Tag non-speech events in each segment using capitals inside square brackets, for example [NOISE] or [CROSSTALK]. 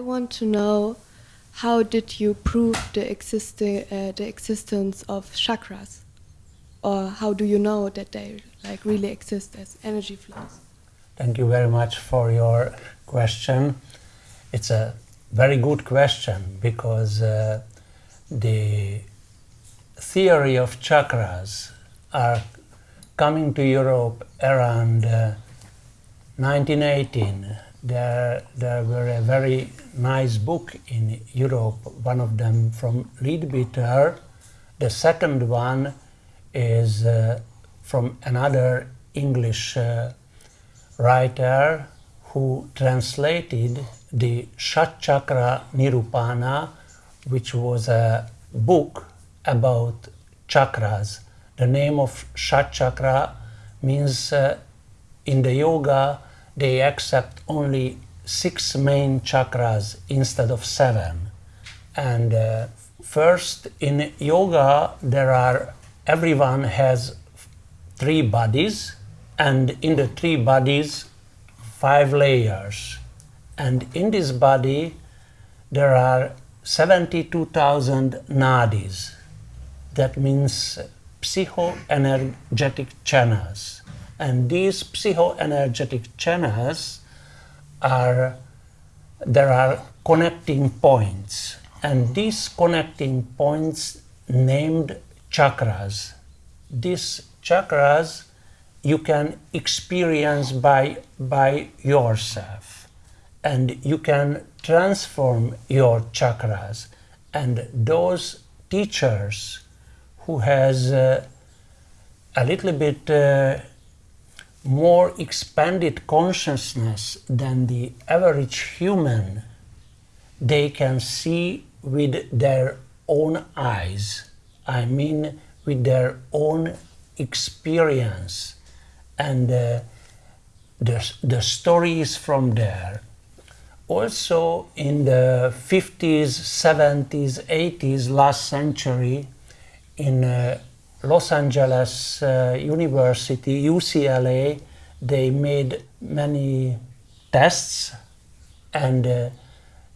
I want to know how did you prove the, existi uh, the existence of chakras? Or how do you know that they like really exist as energy flows? Thank you very much for your question. It's a very good question because uh, the theory of chakras are coming to Europe around uh, 1918. There, there were a very nice book in Europe, one of them from Leadbeater. The second one is uh, from another English uh, writer who translated the Shat Chakra Nirupana, which was a book about chakras. The name of Shat Chakra means uh, in the yoga they accept only six main chakras instead of seven. And uh, first in yoga there are everyone has three bodies and in the three bodies five layers. And in this body there are 72,000 nadis. That means psychoenergetic channels and these psychoenergetic channels are there are connecting points. And these connecting points named chakras. These chakras you can experience by by yourself. And you can transform your chakras. And those teachers who has uh, a little bit uh, more expanded consciousness than the average human they can see with their own eyes. I mean with their own experience. And uh, the, the stories from there. Also in the 50s 70s 80s last century in uh, Los Angeles uh, University, UCLA, they made many tests and uh,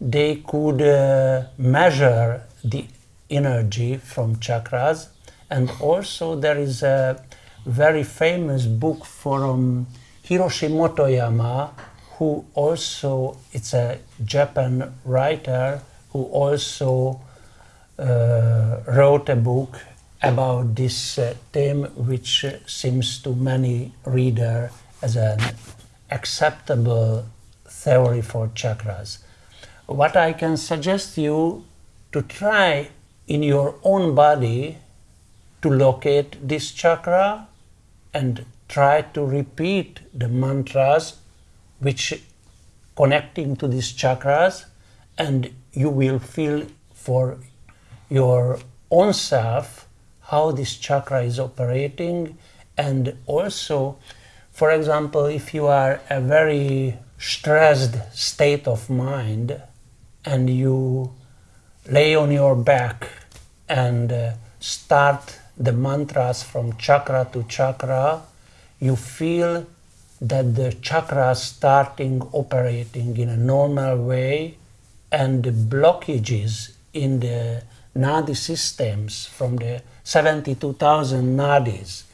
they could uh, measure the energy from chakras. And also there is a very famous book from Hiroshi Motoyama, who also, it's a Japan writer, who also uh, wrote a book about this uh, theme which seems to many reader as an acceptable theory for chakras. What I can suggest you to try in your own body to locate this chakra and try to repeat the mantras which connecting to these chakras and you will feel for your own self how this chakra is operating. And also for example if you are a very stressed state of mind and you lay on your back and uh, start the mantras from chakra to chakra you feel that the chakra starting operating in a normal way and the blockages in the nadi systems from the 72,000 nadis,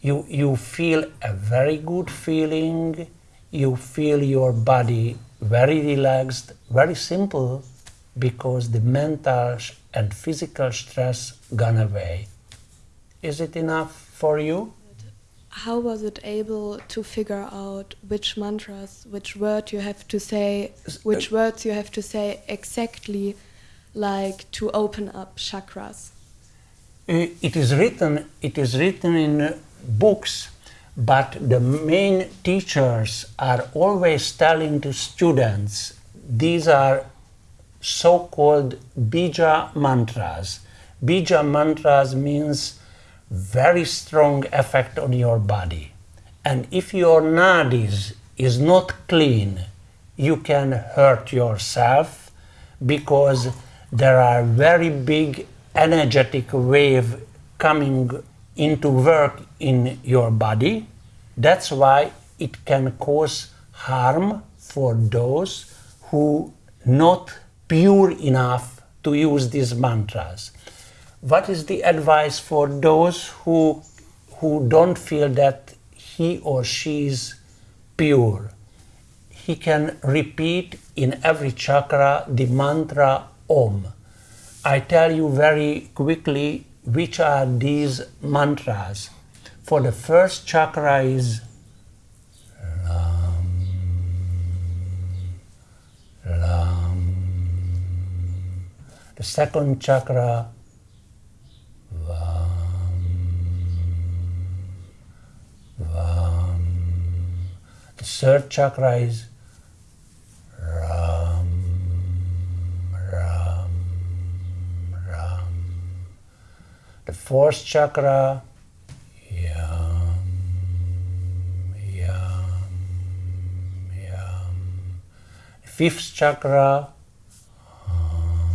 you, you feel a very good feeling, you feel your body very relaxed, very simple, because the mental and physical stress gone away. Is it enough for you? How was it able to figure out which mantras, which word you have to say, which uh, words you have to say exactly like to open up chakras? Uh, it is written, it is written in books, but the main teachers are always telling to students these are so-called bija mantras. Bija mantras means very strong effect on your body. And if your nadis is not clean, you can hurt yourself because there are very big energetic wave coming into work in your body. That's why it can cause harm for those who not pure enough to use these mantras. What is the advice for those who, who don't feel that he or she is pure? He can repeat in every chakra the mantra Om. I tell you very quickly which are these mantras. For the first chakra is Lam, Lam. The second chakra Vam, Vam. The third chakra is The fourth chakra Yam, Yam, Yam. The fifth chakra um,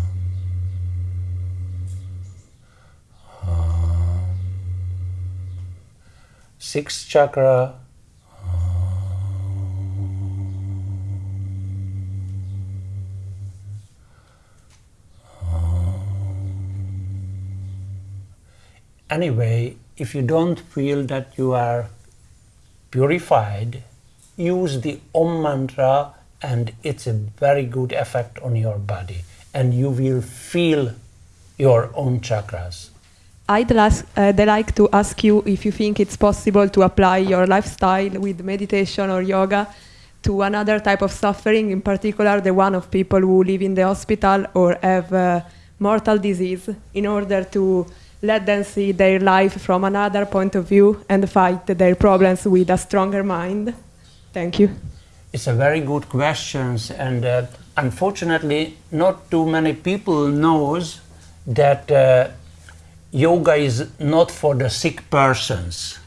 um. sixth chakra. Anyway, if you don't feel that you are purified, use the Om mantra and it's a very good effect on your body and you will feel your own chakras. I'd uh, like to ask you if you think it's possible to apply your lifestyle with meditation or yoga to another type of suffering, in particular the one of people who live in the hospital or have uh, mortal disease, in order to let them see their life from another point of view and fight their problems with a stronger mind. Thank you. It's a very good question, and uh, unfortunately, not too many people knows that uh, yoga is not for the sick persons,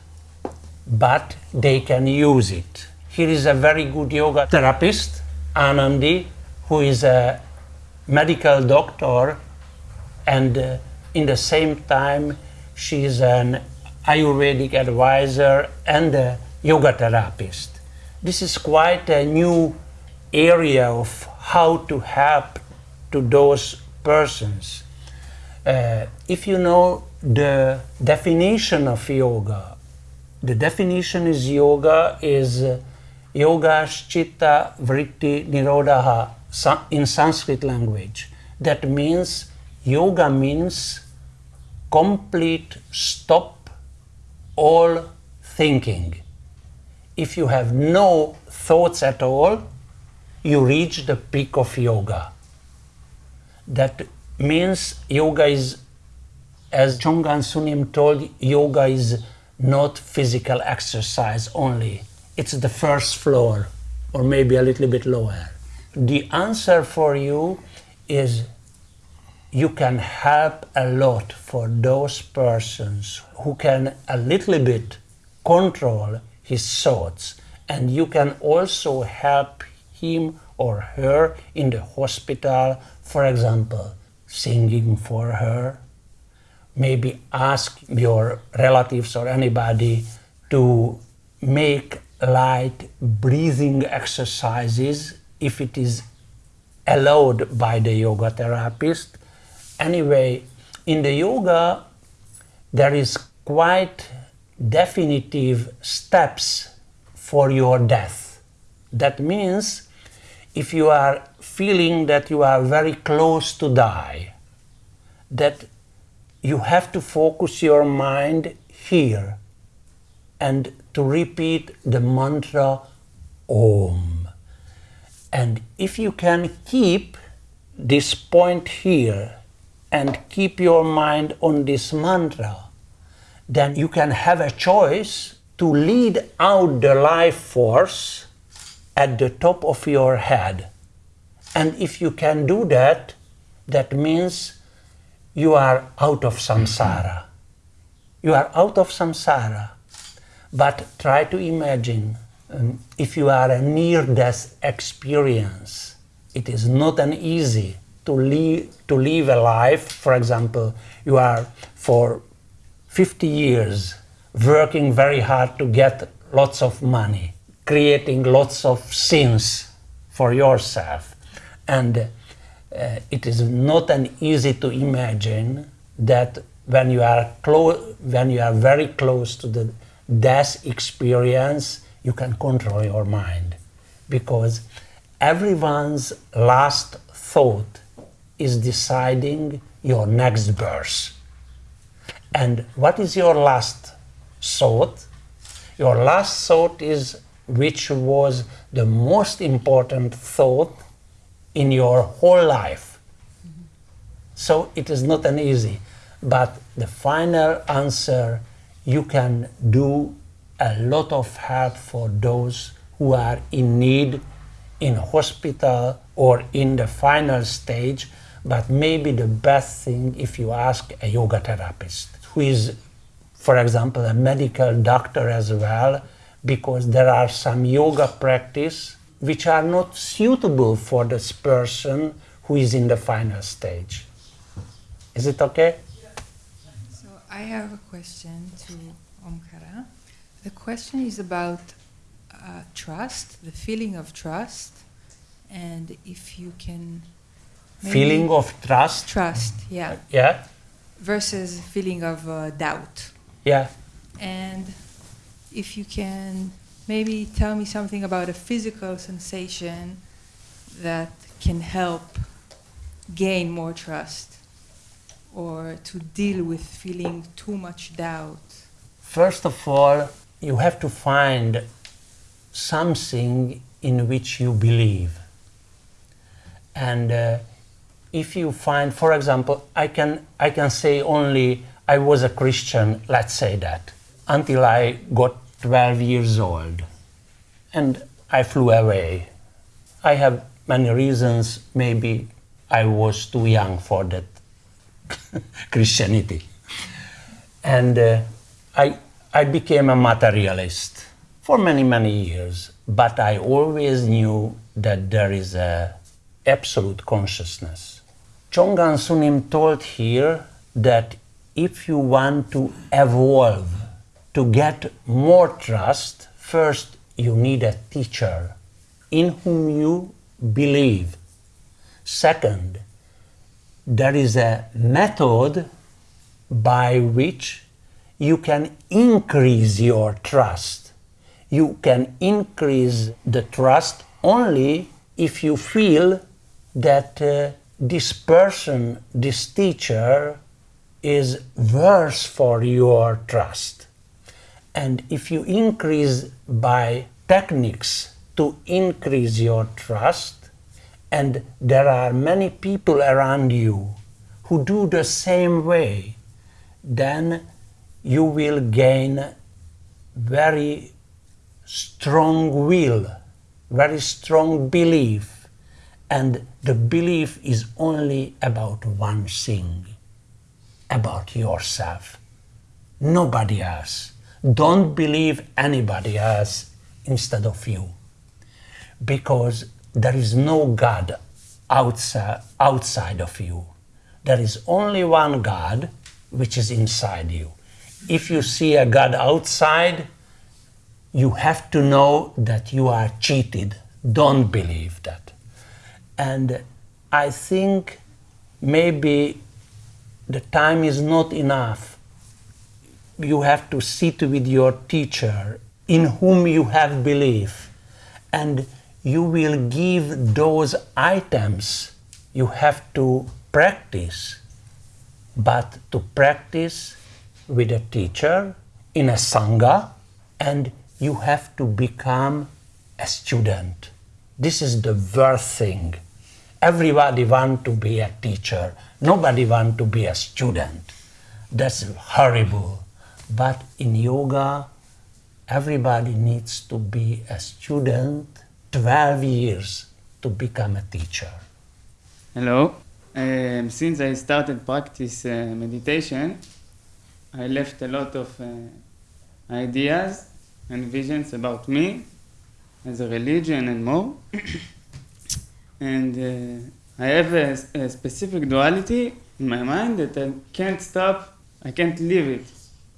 but they can use it. Here is a very good yoga therapist, Anandi, who is a medical doctor, and uh, in the same time, she is an Ayurvedic advisor and a yoga therapist. This is quite a new area of how to help to those persons. Uh, if you know the definition of yoga, the definition is yoga is uh, yoga chitta vritti nirodha in Sanskrit language. That means yoga means complete stop all thinking. If you have no thoughts at all, you reach the peak of yoga. That means yoga is, as Chongan Sunim told, yoga is not physical exercise only. It's the first floor, or maybe a little bit lower. The answer for you is you can help a lot for those persons who can a little bit control his thoughts. And you can also help him or her in the hospital for example singing for her maybe ask your relatives or anybody to make light breathing exercises if it is allowed by the yoga therapist anyway, in the yoga, there is quite definitive steps for your death. That means if you are feeling that you are very close to die, that you have to focus your mind here and to repeat the mantra Om. And if you can keep this point here and keep your mind on this mantra, then you can have a choice to lead out the life force at the top of your head. And if you can do that, that means you are out of samsara. You are out of samsara. But try to imagine um, if you are a near death experience, it is not an easy to live, to live a life, for example, you are for 50 years working very hard to get lots of money, creating lots of sins for yourself. And uh, it is not an easy to imagine that when you are close, when you are very close to the death experience, you can control your mind, because everyone's last thought is deciding your next birth. And what is your last thought? Your last thought is which was the most important thought in your whole life. So it is not an easy, but the final answer you can do a lot of help for those who are in need in hospital or in the final stage, but maybe the best thing if you ask a yoga therapist who is, for example, a medical doctor as well, because there are some yoga practice which are not suitable for this person who is in the final stage. Is it okay? So I have a question to Omkara. The question is about uh, trust, the feeling of trust, and if you can. Maybe- Feeling of trust. Trust, yeah. Yeah, Versus feeling of uh, doubt. yeah. And if you can maybe tell me something about a physical sensation that can help gain more trust or to deal with feeling too much doubt. First of all, you have to find something in which you believe. And uh, if you find, for example, I can, I can say only I was a Christian, let's say that, until I got 12 years old. And I flew away. I have many reasons. Maybe I was too young for that [LAUGHS] Christianity. And uh, I, I became a materialist for many, many years. But I always knew that there is a absolute consciousness. Chongan Sunim told here that if you want to evolve, to get more trust, first you need a teacher in whom you believe. Second, there is a method by which you can increase your trust. You can increase the trust only if you feel that uh, this person, this teacher, is worth for your trust. And if you increase by techniques to increase your trust, and there are many people around you who do the same way, then you will gain very strong will, very strong belief, and the belief is only about one thing about yourself, nobody else. Don't believe anybody else instead of you, because there is no God outside, outside of you. There is only one God which is inside you. If you see a God outside, you have to know that you are cheated. Don't believe that. And I think maybe the time is not enough. You have to sit with your teacher in whom you have belief, and you will give those items you have to practice, but to practice with a teacher in a sangha, and you have to become a student. This is the worst thing. Everybody want to be a teacher. Nobody want to be a student. That's horrible. But in yoga, everybody needs to be a student 12 years to become a teacher. Hello. Um, since I started practice uh, meditation, I left a lot of uh, ideas and visions about me as a religion and more. [COUGHS] and uh, I have a, a specific duality in my mind that I can't stop, I can't leave it.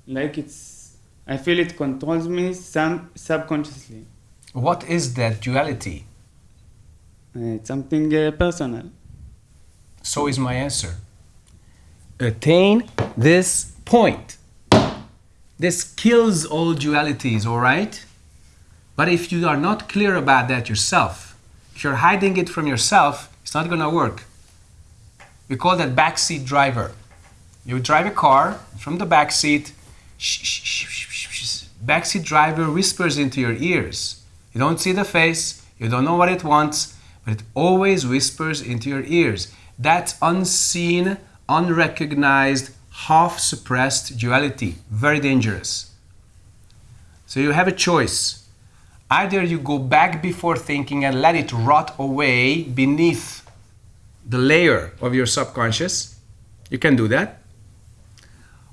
Like it's, I feel it controls me some subconsciously. What is that duality? Uh, it's something uh, personal. So is my answer. Attain this point. This kills all dualities, all right? But if you are not clear about that yourself, if you're hiding it from yourself, it's not going to work. We call that backseat driver. You drive a car from the backseat, backseat driver whispers into your ears. You don't see the face, you don't know what it wants, but it always whispers into your ears. That unseen, unrecognized, half suppressed duality. Very dangerous. So you have a choice. Either you go back before thinking and let it rot away beneath the layer of your subconscious. You can do that.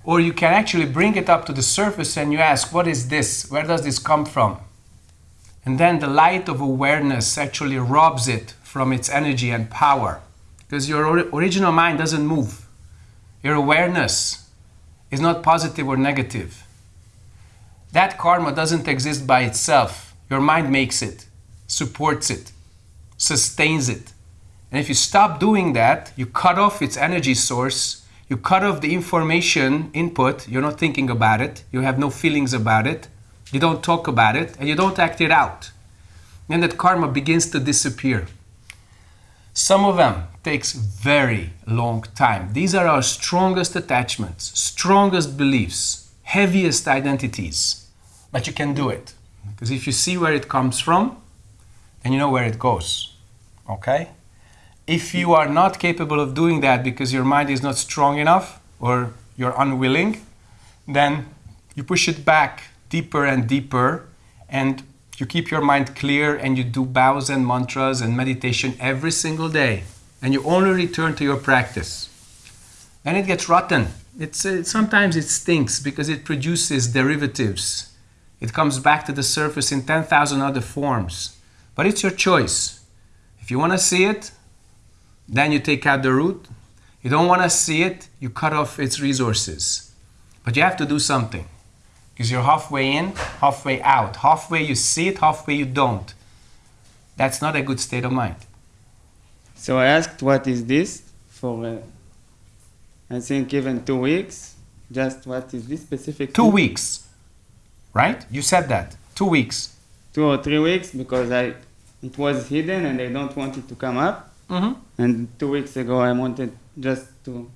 Or you can actually bring it up to the surface and you ask, What is this? Where does this come from? And then the light of awareness actually robs it from its energy and power. Because your original mind doesn't move. Your awareness is not positive or negative. That karma doesn't exist by itself. Your mind makes it, supports it, sustains it. And if you stop doing that, you cut off its energy source, you cut off the information input, you're not thinking about it, you have no feelings about it, you don't talk about it, and you don't act it out. Then that karma begins to disappear. Some of them takes very long time. These are our strongest attachments, strongest beliefs, heaviest identities. But you can do it. Because if you see where it comes from, then you know where it goes. Okay? If you are not capable of doing that because your mind is not strong enough or you're unwilling, then you push it back deeper and deeper and you keep your mind clear and you do bows and mantras and meditation every single day and you only return to your practice then it gets rotten it's uh, sometimes it stinks because it produces derivatives it comes back to the surface in 10,000 other forms but it's your choice if you want to see it then you take out the root you don't want to see it you cut off its resources but you have to do something because you're halfway in, halfway out. Halfway you see it, halfway you don't. That's not a good state of mind. So I asked, what is this? For, uh, I think, even two weeks. Just what is this specific? Two weeks, right? You said that. Two weeks. Two or three weeks because I, it was hidden and I don't want it to come up. Mm-hmm. And two weeks ago I wanted just to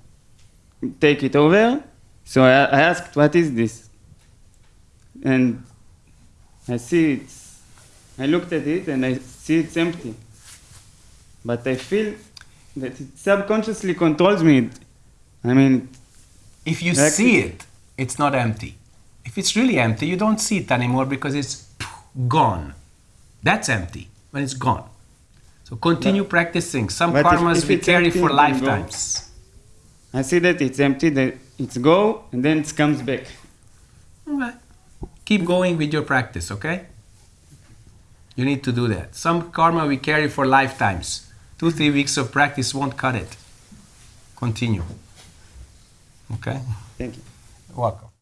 take it over. So I, I asked, what is this? and I see it's, I looked at it and I see it's empty. But I feel that it subconsciously controls me. I mean, if you see it, it's not empty. If it's really empty, you don't see it anymore because it's gone. That's empty when it's gone. So continue but, practicing. Some karmas if, if we carry for lifetimes. I see that it's empty, that it's go, and then it comes back. Okay keep going with your practice, okay? You need to do that. Some karma we carry for lifetimes. Two, three weeks of practice won't cut it. Continue. Okay? Thank you. Welcome.